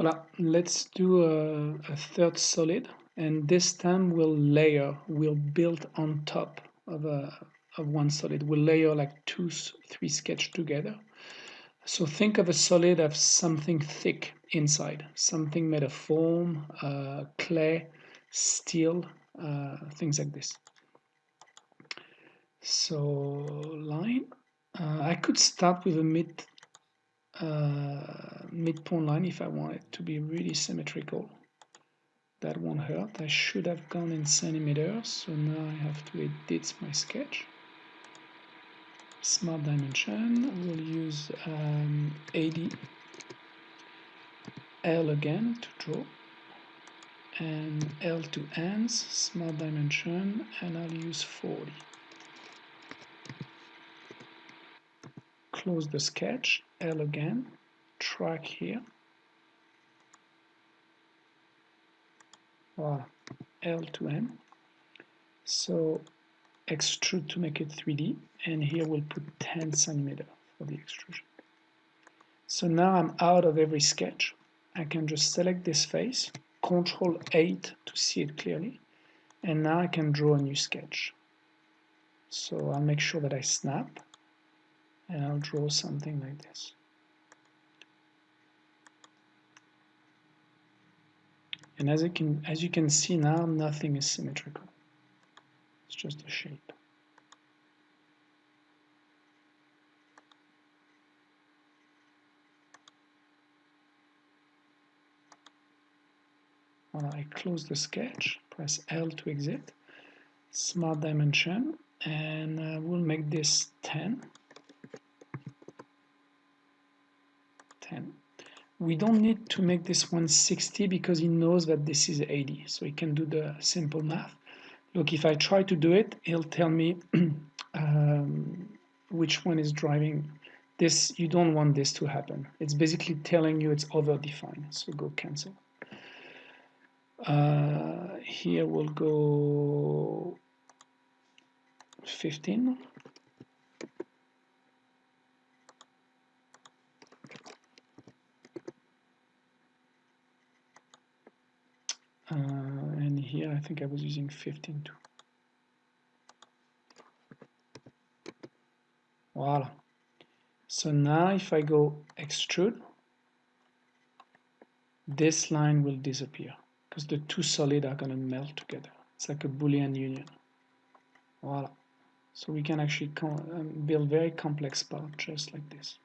Voila, let's do a, a, third solid and this time we'll layer, we'll build on top of, a, of one solid. We'll layer like two, three sketch together. So think of a solid of something thick inside, something made of foam, uh, clay, steel, uh, things like this. So line, uh, I could start with a mid uh, midpoint line if I want it to be really symmetrical. That won't hurt. I should have gone in centimeters, so now I have to edit my sketch. Smart dimension, we'll use um, 80 L again to draw and L to ends, smart dimension, and I'll use 40. Close the sketch, L again, track here. Voilà, L to N. So extrude to make it 3D, and here we'll put 10 centimeter for the extrusion. So now I'm out of every sketch. I can just select this face, Control 8 to see it clearly, and now I can draw a new sketch. So I'll make sure that I snap, and I'll draw something like this. And as you can as you can see now, nothing is symmetrical. It's just a shape. When I close the sketch, press L to exit, smart dimension, and uh, we'll make this 10. 10. We don't need to make this 160 because he knows that this is 80, so he can do the simple math. Look, if I try to do it, he'll tell me um, which one is driving this. You don't want this to happen. It's basically telling you it's over-defined, so go cancel. Uh, here we'll go 15. Uh, and here I think I was using 15 too. Voila. So now if I go extrude, this line will disappear because the two solid are going to melt together. It's like a Boolean union. Voila. So we can actually um, build very complex parts just like this.